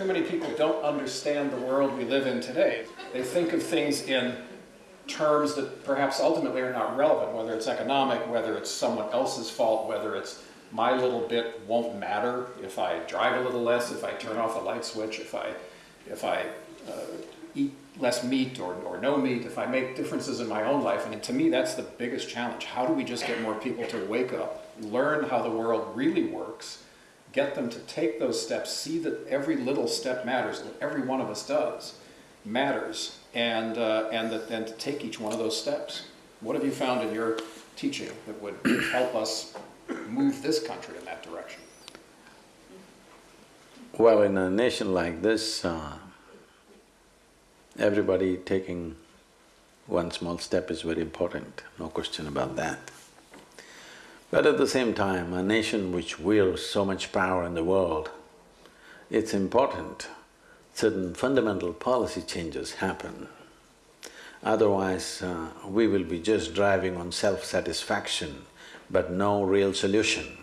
too many people don't understand the world we live in today. They think of things in terms that perhaps ultimately are not relevant, whether it's economic, whether it's someone else's fault, whether it's my little bit won't matter if I drive a little less, if I turn off a light switch, if I, if I uh, eat less meat or, or no meat, if I make differences in my own life. And to me, that's the biggest challenge. How do we just get more people to wake up, learn how the world really works, get them to take those steps, see that every little step matters, that every one of us does matters, and, uh, and, that, and to take each one of those steps. What have you found in your teaching that would help us move this country in that direction? Well, in a nation like this, uh, everybody taking one small step is very important, no question about that. But at the same time, a nation which wields so much power in the world, it's important certain fundamental policy changes happen. Otherwise, uh, we will be just driving on self-satisfaction, but no real solution.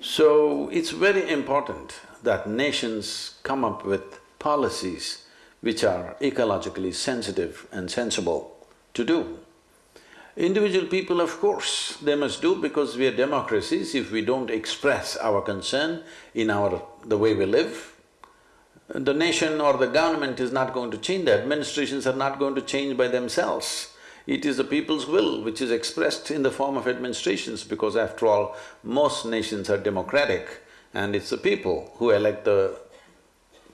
So, it's very important that nations come up with policies which are ecologically sensitive and sensible to do. Individual people, of course, they must do because we are democracies, if we don't express our concern in our… the way we live, the nation or the government is not going to change, the administrations are not going to change by themselves. It is the people's will which is expressed in the form of administrations because after all, most nations are democratic and it's the people who elect the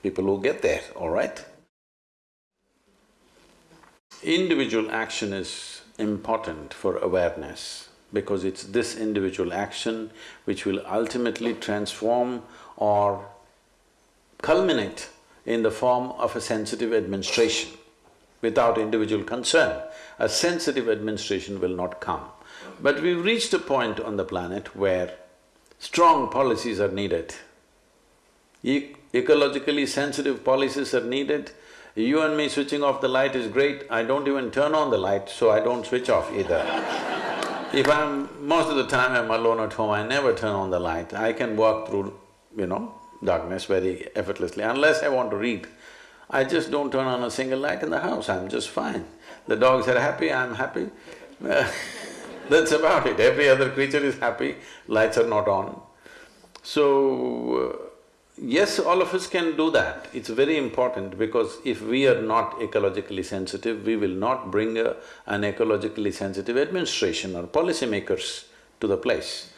people who get there, all right? Individual action is important for awareness because it's this individual action which will ultimately transform or culminate in the form of a sensitive administration. Without individual concern, a sensitive administration will not come. But we've reached a point on the planet where strong policies are needed. E ecologically sensitive policies are needed. You and me switching off the light is great, I don't even turn on the light, so I don't switch off either. if I'm… most of the time I'm alone at home, I never turn on the light, I can walk through, you know, darkness very effortlessly, unless I want to read. I just don't turn on a single light in the house, I'm just fine. The dogs are happy, I'm happy. That's about it, every other creature is happy, lights are not on. So, uh, yes, all of us can do that. It's very important because if we are not ecologically sensitive, we will not bring a, an ecologically sensitive administration or policymakers to the place.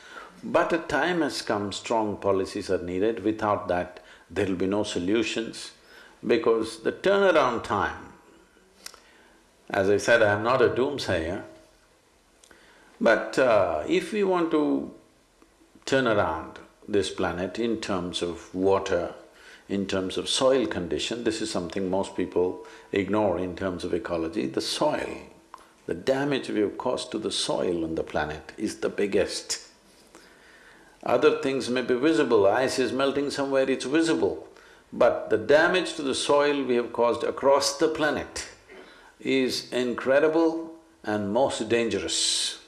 But a time has come, strong policies are needed, without that there'll be no solutions because the turnaround time, as I said, I am not a doomsayer, but uh, if we want to turn around this planet in terms of water, in terms of soil condition, this is something most people ignore in terms of ecology, the soil, the damage we have caused to the soil on the planet is the biggest. Other things may be visible, ice is melting somewhere, it's visible. But the damage to the soil we have caused across the planet is incredible and most dangerous.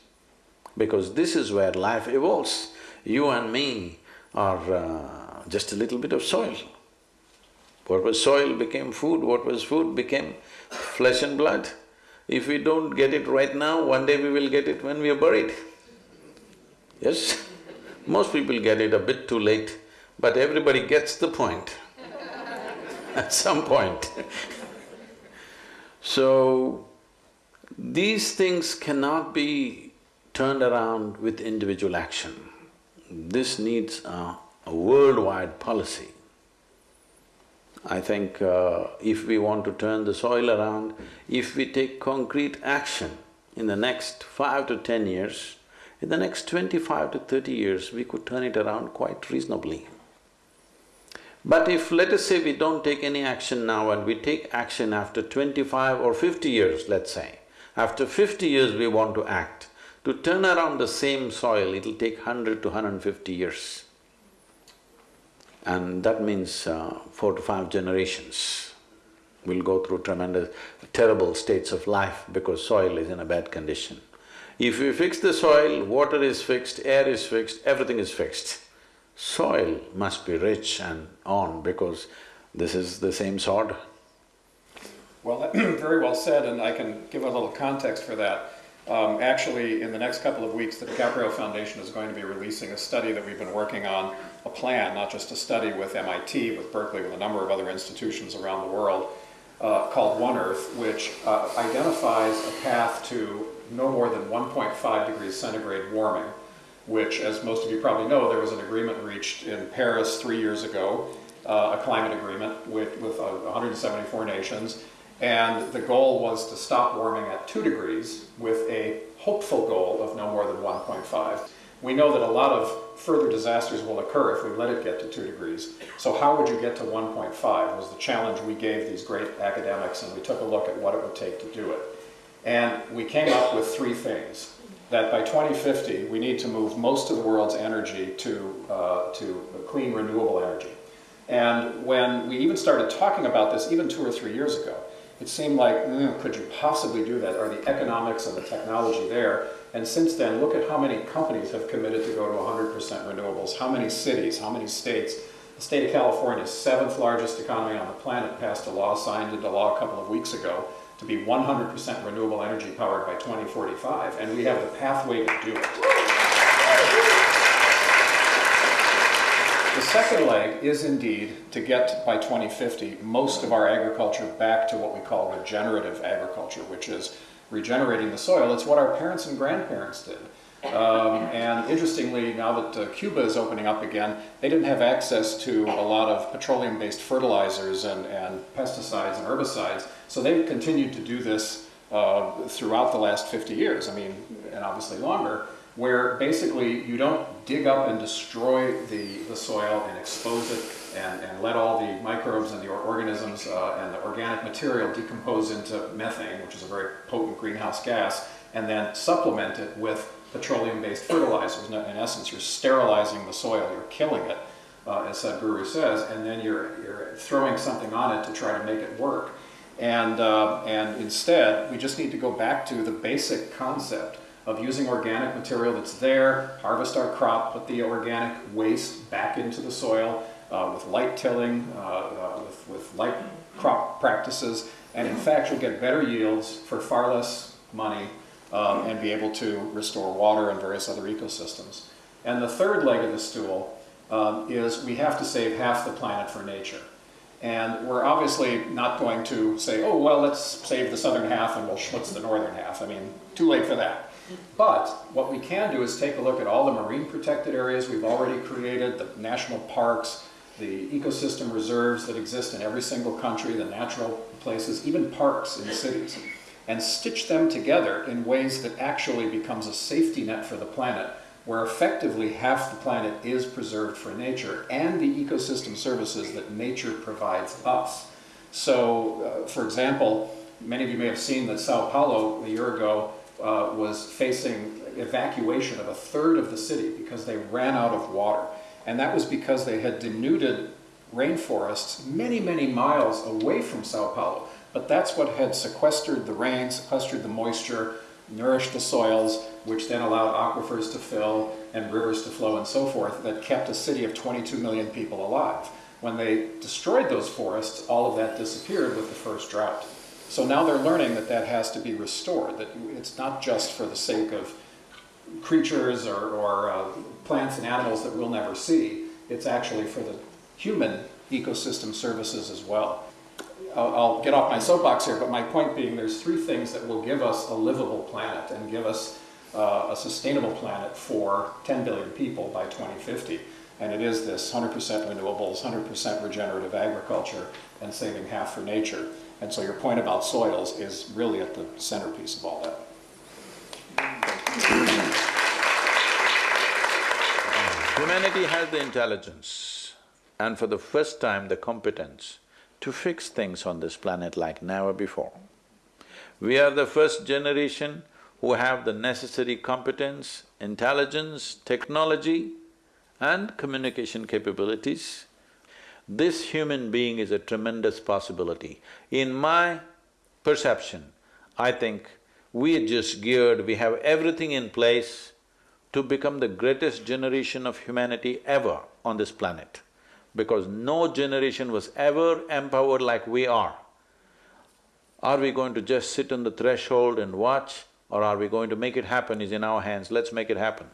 Because this is where life evolves. You and me are uh, just a little bit of soil. What was soil became food, what was food became flesh and blood. If we don't get it right now, one day we will get it when we are buried. Yes? Most people get it a bit too late, but everybody gets the point at some point So, these things cannot be turned around with individual action. This needs a, a worldwide policy. I think uh, if we want to turn the soil around, if we take concrete action in the next five to ten years, in the next twenty-five to thirty years, we could turn it around quite reasonably. But if let us say we don't take any action now and we take action after twenty-five or fifty years, let's say, after fifty years we want to act, to turn around the same soil, it'll take hundred to hundred and fifty years. And that means uh, four to five generations will go through tremendous, terrible states of life because soil is in a bad condition. If we fix the soil, water is fixed, air is fixed, everything is fixed. soil must be rich and on because this is the same sod. Well, very well said, and I can give a little context for that. Um, actually, in the next couple of weeks, the DiCaprio Foundation is going to be releasing a study that we've been working on, a plan, not just a study with MIT, with Berkeley, with a number of other institutions around the world, uh, called One Earth, which uh, identifies a path to no more than 1.5 degrees centigrade warming, which, as most of you probably know, there was an agreement reached in Paris three years ago, uh, a climate agreement with, with uh, 174 nations, and the goal was to stop warming at 2 degrees with a hopeful goal of no more than 1.5. We know that a lot of further disasters will occur if we let it get to 2 degrees. So how would you get to 1.5 was the challenge we gave these great academics and we took a look at what it would take to do it. And we came up with three things. That by 2050, we need to move most of the world's energy to, uh, to clean renewable energy. And when we even started talking about this, even two or three years ago, it seemed like, mm, could you possibly do that? Are the economics and the technology there? And since then, look at how many companies have committed to go to 100% renewables, how many cities, how many states. The state of California, seventh largest economy on the planet, passed a law, signed into law a couple of weeks ago, to be 100% renewable energy powered by 2045, and we have the pathway to do it. The second leg is indeed to get by 2050 most of our agriculture back to what we call regenerative agriculture, which is regenerating the soil. It's what our parents and grandparents did. Um, and interestingly, now that uh, Cuba is opening up again, they didn't have access to a lot of petroleum-based fertilizers and, and, pesticides and herbicides, so they've continued to do this uh, throughout the last 50 years, I mean, and obviously longer where basically you don't dig up and destroy the, the soil and expose it and, and let all the microbes and the organisms uh, and the organic material decompose into methane, which is a very potent greenhouse gas, and then supplement it with petroleum-based fertilizers. In essence, you're sterilizing the soil, you're killing it, uh, as Sadhguru says, and then you're, you're throwing something on it to try to make it work. And, uh, and instead, we just need to go back to the basic concept of using organic material that's there, harvest our crop, put the organic waste back into the soil uh, with light tilling, uh, uh, with, with light crop practices, and in fact you'll get better yields for far less money um, and be able to restore water and various other ecosystems. And the third leg of the stool um, is we have to save half the planet for nature. And we're obviously not going to say, oh, well, let's save the southern half and we'll schmutz the northern half. I mean, too late for that. But what we can do is take a look at all the marine protected areas we've already created, the national parks, the ecosystem reserves that exist in every single country, the natural places, even parks in cities, and stitch them together in ways that actually becomes a safety net for the planet, where effectively half the planet is preserved for nature and the ecosystem services that nature provides us. So, uh, for example, many of you may have seen that Sao Paulo a year ago uh, was facing evacuation of a third of the city because they ran out of water. And that was because they had denuded rainforests many, many miles away from Sao Paulo. But that's what had sequestered the rain, sequestered the moisture, nourished the soils, which then allowed aquifers to fill and rivers to flow and so forth, that kept a city of 22 million people alive. When they destroyed those forests, all of that disappeared with the first drought. So now they're learning that that has to be restored, that it's not just for the sake of creatures or, or uh, plants and animals that we'll never see, it's actually for the human ecosystem services as well. I'll, I'll get off my soapbox here, but my point being there's three things that will give us a livable planet and give us uh, a sustainable planet for 10 billion people by 2050. And it is this 100% renewables, 100% regenerative agriculture, and saving half for nature. And so your point about soils is really at the centerpiece of all that. Humanity has the intelligence and for the first time the competence to fix things on this planet like never before. We are the first generation who have the necessary competence, intelligence, technology and communication capabilities this human being is a tremendous possibility. In my perception, I think we are just geared, we have everything in place to become the greatest generation of humanity ever on this planet, because no generation was ever empowered like we are. Are we going to just sit on the threshold and watch, or are we going to make it happen is in our hands, let's make it happen.